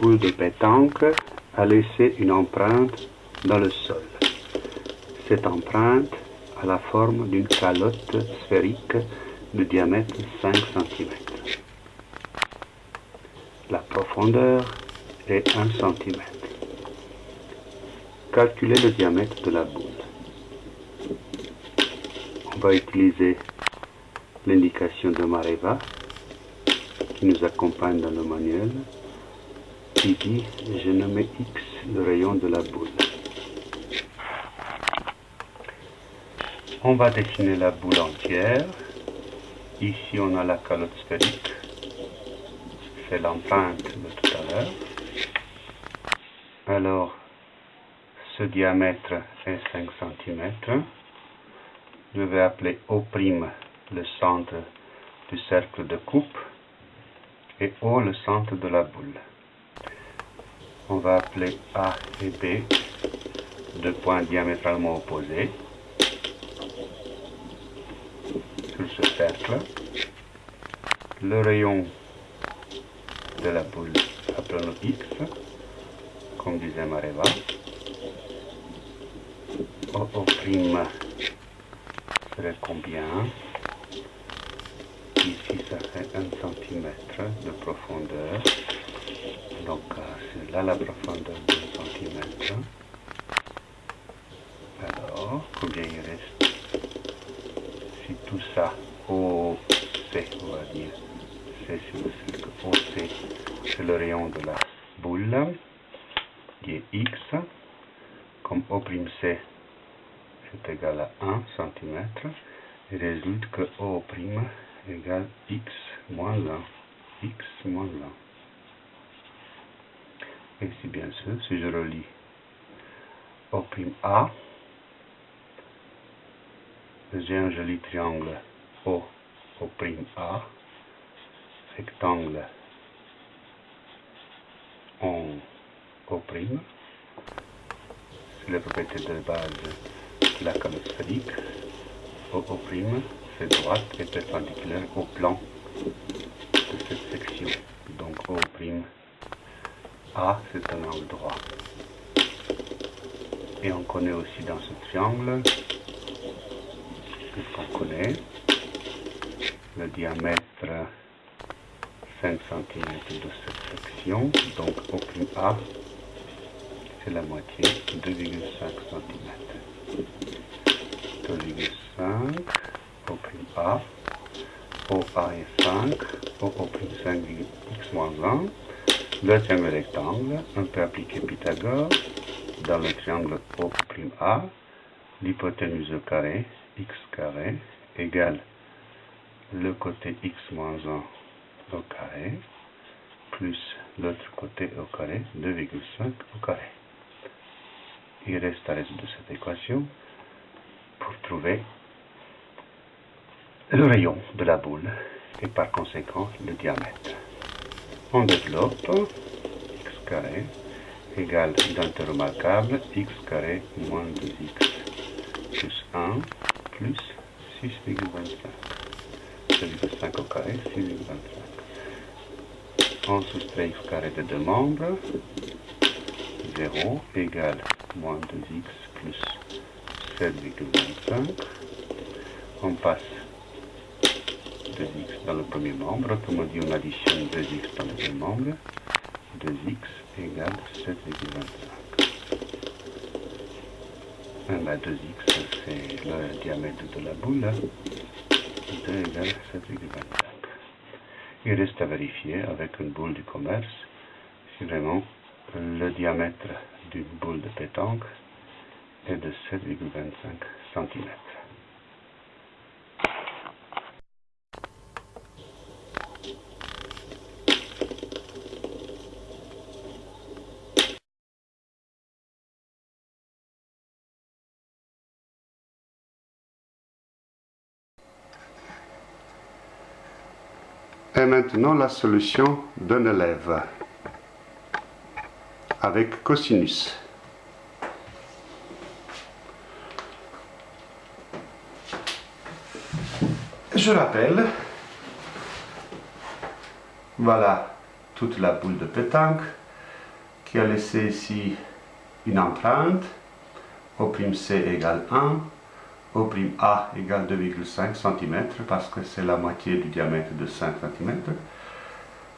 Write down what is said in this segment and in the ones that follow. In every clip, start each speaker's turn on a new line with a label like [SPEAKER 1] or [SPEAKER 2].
[SPEAKER 1] boule de pétanque a laissé une empreinte dans le sol. Cette empreinte a la forme d'une calotte sphérique de diamètre 5 cm. La profondeur est 1 cm. Calculez le diamètre de la boule. On va utiliser l'indication de Mareva qui nous accompagne dans le manuel dit je nomme X le rayon de la boule. On va dessiner la boule entière. Ici on a la calotte sphérique. C'est l'empreinte de tout à l'heure. Alors ce diamètre est 5 cm. Je vais appeler O' le centre du cercle de coupe et O le centre de la boule. On va appeler A et B deux points diamétralement opposés sur ce cercle. Le rayon de la boule, appelons X, comme disait Mareva. O' serait combien? Ici, ça fait 1 cm de profondeur. Donc, euh, c'est là la profondeur de 1 cm. Alors, combien il reste? Si tout ça, OC, on va dire, c'est sur le cercle. OC, c'est le rayon de la boule, qui est X, comme O'C c'est égal à 1 cm, il résulte que O' égale x moins 1, x moins 1. Si bien sûr, si je relis O'A, j'ai un joli triangle. O, O'A, rectangle. En O', c'est la propriété de base de la calotte sphérique, O', droite et perpendiculaire au plan de cette section. Donc O' C'est un angle droit. Et on connaît aussi dans ce triangle, qu'on connaît, le diamètre 5 cm de cette section. Donc A, c'est la moitié, 2,5 cm. 2,5 a, OA est 5, OO'5 x moins 1. Deuxième rectangle, on peut appliquer Pythagore dans le triangle OA. L'hypoténuse au carré, x carré, égale le côté x moins 1 au carré, plus l'autre côté au carré, 2,5 au carré. Il reste à résoudre cette équation pour trouver le rayon de la boule et par conséquent le diamètre. On développe x carré égale d'unité remarquable x carré moins 2x plus 1 plus 6,25. 2,5 au carré, 6,25. On soustrait x carré de deux membres. 0 égale moins 2x plus 7,25. On passe 2x dans le premier membre, autrement dit on additionne 2x dans le deuxième membre, 2x égale 7,25. 2x c'est le diamètre de la boule, 2 égale 7,25. Il reste à vérifier avec une boule du commerce si vraiment le diamètre d'une boule de pétanque est de 7,25 cm. Maintenant la solution d'un élève avec cosinus. Je rappelle, voilà toute la boule de pétanque. qui a laissé ici une empreinte. O'C égale 1. O'A égale 2,5 cm parce que c'est la moitié du diamètre de 5 cm.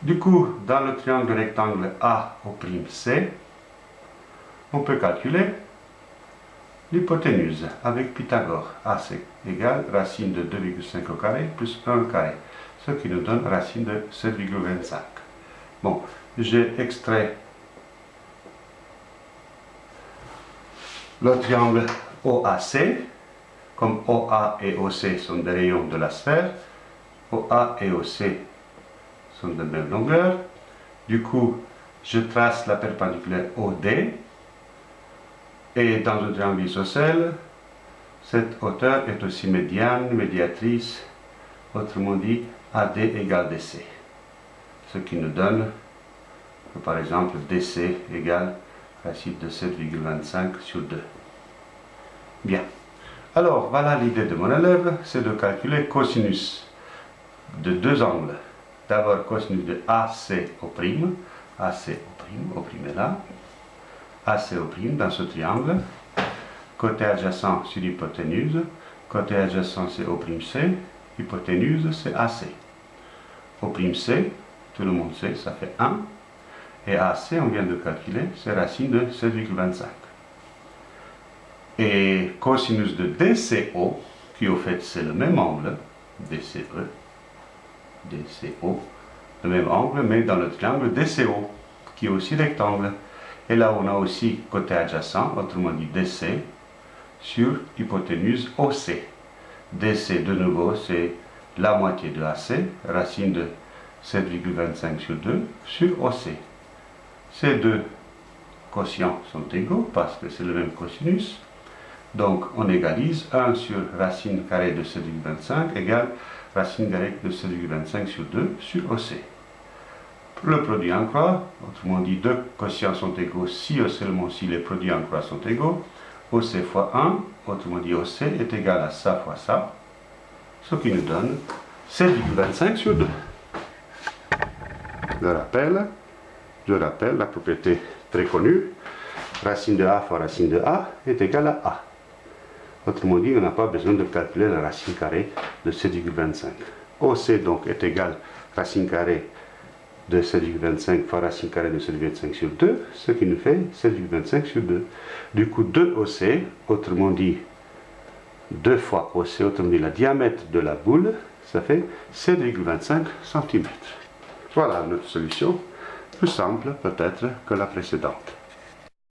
[SPEAKER 1] Du coup, dans le triangle rectangle AO'C, on peut calculer l'hypoténuse avec Pythagore. AC égale racine de 2,5 au carré plus 1 au carré, ce qui nous donne racine de 7,25. Bon, j'ai extrait le triangle OAC, comme OA et OC sont des rayons de la sphère, OA et OC sont de même longueur. Du coup, je trace la perpendiculaire OD, et dans un triangle isocèle, cette hauteur est aussi médiane, médiatrice, autrement dit AD égale DC. Ce qui nous donne par exemple DC égale racine de 7,25 sur 2. Bien. Alors, voilà l'idée de mon élève, c'est de calculer cosinus de deux angles. D'abord cosinus de AC au prime, AC au prime, au prime est là, AC au prime dans ce triangle, côté adjacent sur l'hypoténuse, côté adjacent c'est O' C, hypoténuse c'est AC. O' C, tout le monde sait, ça fait 1, et AC, on vient de calculer, c'est racine de 7,25. Et cosinus de DCO, qui au fait c'est le même angle, DCE, DCO, le même angle, mais dans le triangle DCO, qui est aussi rectangle. Et là, on a aussi côté adjacent, autrement dit DC, sur hypoténuse OC. DC, de nouveau, c'est la moitié de AC, racine de 7,25 sur 2, sur OC. Ces deux quotients sont égaux parce que c'est le même cosinus. Donc on égalise 1 sur racine carrée de 7,25 égale racine carrée de 7,25 sur 2 sur OC. Le produit en croix, autrement dit deux quotients sont égaux si et seulement si les produits en croix sont égaux. OC fois 1, autrement dit OC est égal à ça fois ça, ce qui nous donne 7,25 sur 2. Je rappelle, je rappelle la propriété très connue, racine de A fois racine de A est égale à A. Autrement dit, on n'a pas besoin de calculer la racine carrée de 7,25. OC donc est égal à racine carrée de 7,25 fois racine carrée de 7,25 sur 2, ce qui nous fait 7,25 sur 2. Du coup, 2 OC, autrement dit 2 fois OC, autrement dit la diamètre de la boule, ça fait 7,25 cm. Voilà notre solution plus simple peut-être que la précédente.